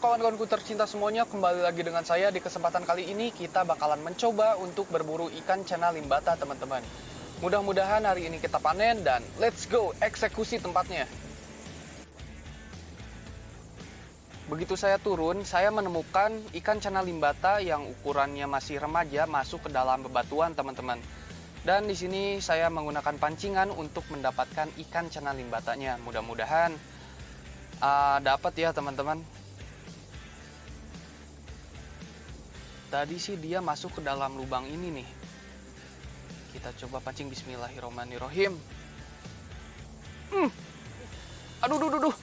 kawan-kawanku tercinta semuanya, kembali lagi dengan saya di kesempatan kali ini kita bakalan mencoba untuk berburu ikan cana limbata teman-teman. Mudah-mudahan hari ini kita panen dan let's go eksekusi tempatnya. Begitu saya turun, saya menemukan ikan cana limbata yang ukurannya masih remaja masuk ke dalam bebatuan teman-teman. Dan di sini saya menggunakan pancingan untuk mendapatkan ikan cana limbatanya. Mudah-mudahan uh, dapat ya teman-teman. Tadi sih dia masuk ke dalam lubang ini nih. Kita coba pancing bismillahirrohmanirrohim. Hmm. Aduh, duh, duh, duh.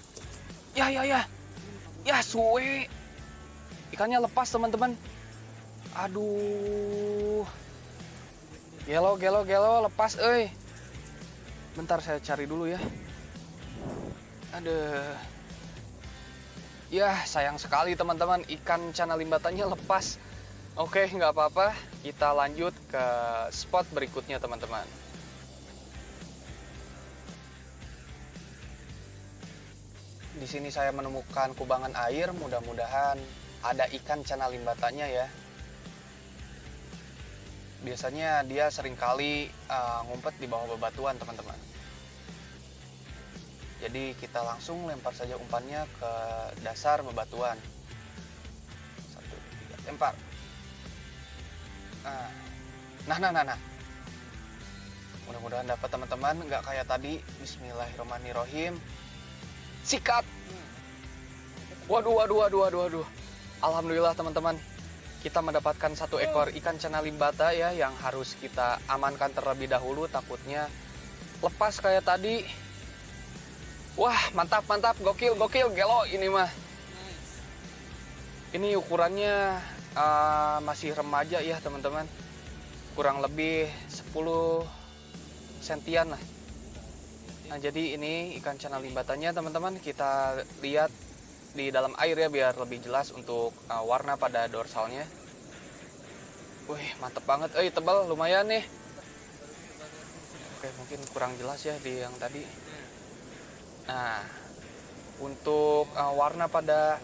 Ya, ya, ya. Ya, suwe. Ikannya lepas, teman-teman. Aduh. Gelo, gelo, gelo, lepas, eh. Bentar saya cari dulu ya. Aduh. Ya, sayang sekali teman-teman. Ikan cana limbatannya lepas. Oke, nggak apa-apa. Kita lanjut ke spot berikutnya, teman-teman. Di sini saya menemukan kubangan air. Mudah-mudahan ada ikan cana limbatanya ya. Biasanya dia sering kali uh, ngumpet di bawah bebatuan, teman-teman. Jadi kita langsung lempar saja umpannya ke dasar bebatuan. Satu, tiga, lempar. Nah, nah, nah, nah. Mudah-mudahan dapat teman-teman, nggak kayak tadi. Bismillahirrahmanirrahim. Sikat. Waduh, waduh, waduh, waduh, waduh. Alhamdulillah teman-teman. Kita mendapatkan satu ekor ikan cana limbata ya yang harus kita amankan terlebih dahulu takutnya lepas kayak tadi. Wah, mantap, mantap, gokil, gokil, gelo ini mah. Ini ukurannya uh, masih remaja ya teman-teman. Kurang lebih 10 sentian lah. Nah jadi ini ikan cana limbatannya teman-teman. Kita lihat di dalam air ya biar lebih jelas untuk uh, warna pada dorsalnya. Wih mantep banget. Eh tebal lumayan nih. Oke mungkin kurang jelas ya di yang tadi. Nah untuk uh, warna pada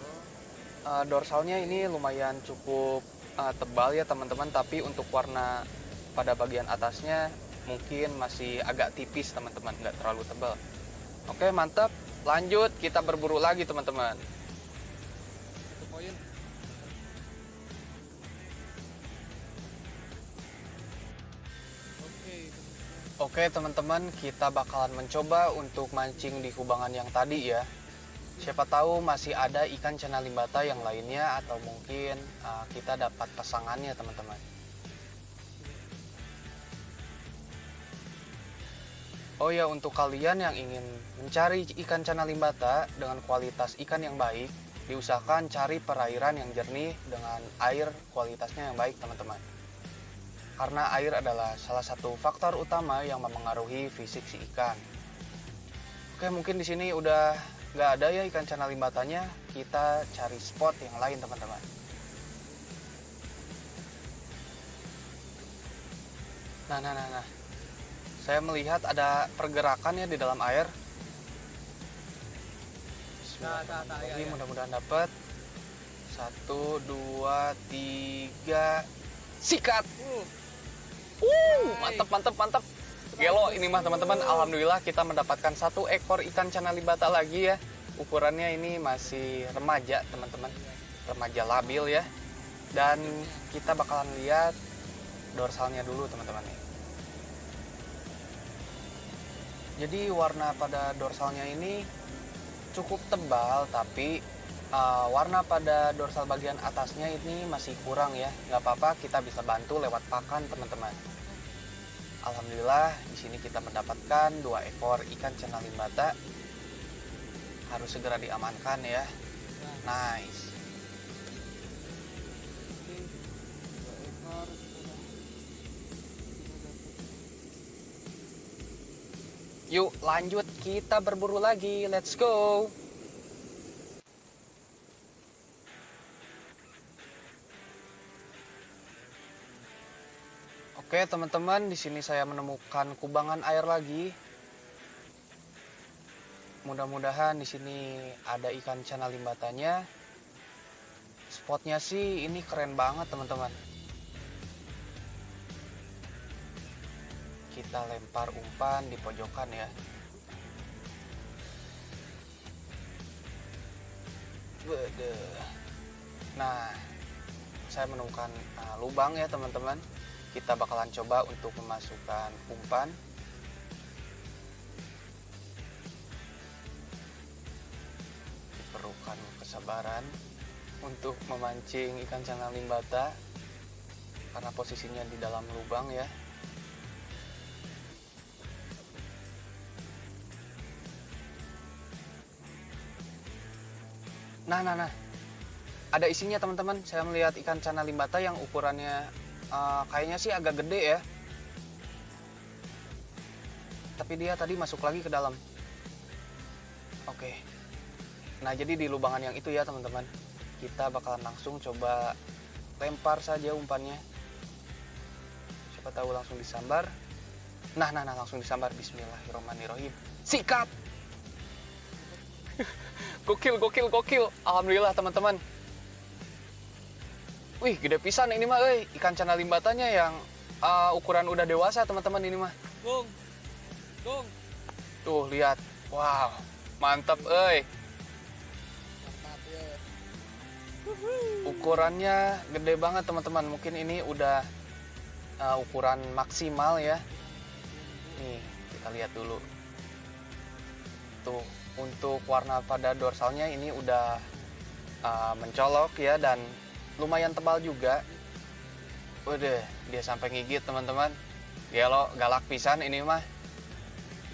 uh, dorsalnya ini lumayan cukup uh, tebal ya teman-teman. Tapi untuk warna pada bagian atasnya mungkin masih agak tipis teman-teman. Nggak terlalu tebal. Oke mantap. Lanjut kita berburu lagi teman-teman. Oke teman-teman kita bakalan mencoba untuk mancing di kubangan yang tadi ya Siapa tahu masih ada ikan cana limbata yang lainnya atau mungkin uh, kita dapat pasangannya teman-teman. Oh ya untuk kalian yang ingin mencari ikan cana limbata dengan kualitas ikan yang baik, diusahakan cari perairan yang jernih dengan air kualitasnya yang baik teman-teman. Karena air adalah salah satu faktor utama yang memengaruhi fisik si ikan. Oke mungkin di sini udah nggak ada ya ikan cana limbatanya, kita cari spot yang lain teman-teman. Nah, nah, nah, nah. Saya melihat ada pergerakan ya di dalam air. Nah, nah, nah, ya, ya. mudah-mudahan dapat. Satu, dua, tiga, sikat. Uh, uh mantep, mantep, mantep. Gelo ini mah teman-teman, alhamdulillah kita mendapatkan satu ekor ikan cana libata lagi ya. Ukurannya ini masih remaja teman-teman, remaja labil ya. Dan kita bakalan lihat dorsalnya dulu teman-teman. Jadi warna pada dorsalnya ini cukup tebal tapi uh, warna pada dorsal bagian atasnya ini masih kurang ya. Nggak apa-apa kita bisa bantu lewat pakan teman-teman. Alhamdulillah di sini kita mendapatkan dua ekor ikan cana limbata. Harus segera diamankan ya. Nice. Yuk lanjut kita berburu lagi. Let's go. Oke teman-teman, di sini saya menemukan kubangan air lagi. Mudah-mudahan di sini ada ikan cana limbatanya. spotnya sih ini keren banget teman-teman kita lempar umpan di pojokan ya Bede. nah saya menemukan uh, lubang ya teman-teman kita bakalan coba untuk memasukkan umpan. Diperlukan kesabaran untuk memancing ikan cana limbata karena posisinya di dalam lubang ya. Nah nah nah. Ada isinya teman-teman. Saya melihat ikan cana limbata yang ukurannya uh, kayaknya sih agak gede ya. Tapi dia tadi masuk lagi ke dalam. Oke. Nah jadi di lubangan yang itu ya teman-teman. Kita bakalan langsung coba lempar saja umpannya. Siapa tahu langsung disambar. Nah nah nah langsung disambar. Bismillahirrahmanirrahim. Sikat gokil gokil gokil. Alhamdulillah teman-teman wih gede pisan ini mah eh ikan cana limbatanya yang uh, ukuran udah dewasa teman-teman ini mah. Gung. Gung. tuh lihat. Wow. Mantap eh Mantap ya. ukurannya gede banget teman-teman. Mungkin ini udah uh, ukuran maksimal ya. Nih kita lihat dulu. Tuh untuk warna pada dorsalnya ini udah uh, mencolok ya dan lumayan tebal juga. Udah dia sampai ngigit teman-teman. Gelo galak pisan ini mah.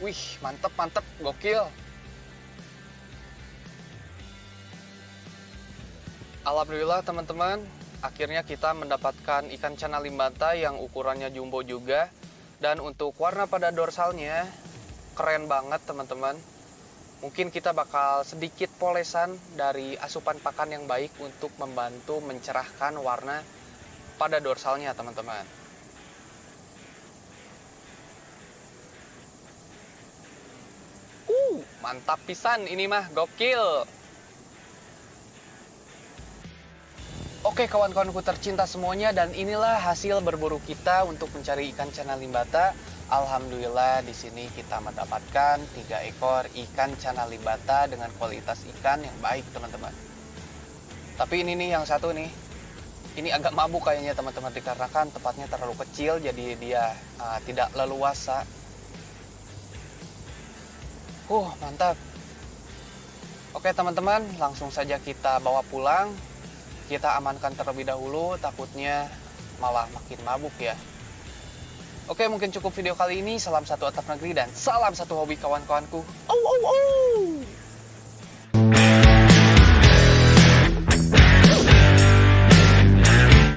Wih mantep mantep gokil. Alhamdulillah teman-teman akhirnya kita mendapatkan ikan cana limbata yang ukurannya jumbo juga. Dan untuk warna pada dorsalnya keren banget teman-teman mungkin kita bakal sedikit polesan dari asupan pakan yang baik untuk membantu mencerahkan warna pada dorsalnya teman-teman uh mantap pisan ini mah gokil Oke kawan-kawanku tercinta semuanya dan inilah hasil berburu kita untuk mencari ikan cana limbata. Alhamdulillah di sini kita mendapatkan tiga ekor ikan cana limbata dengan kualitas ikan yang baik teman-teman. Tapi ini nih yang satu nih, ini agak mabuk kayaknya teman-teman dikarenakan tempatnya terlalu kecil jadi dia uh, tidak leluasa. Uh mantap. Oke teman-teman langsung saja kita bawa pulang kita amankan terlebih dahulu takutnya malah makin mabuk ya Oke mungkin cukup video kali ini salam satu atap negeri dan salam satu hobi kawan-kawanku oh, oh, oh.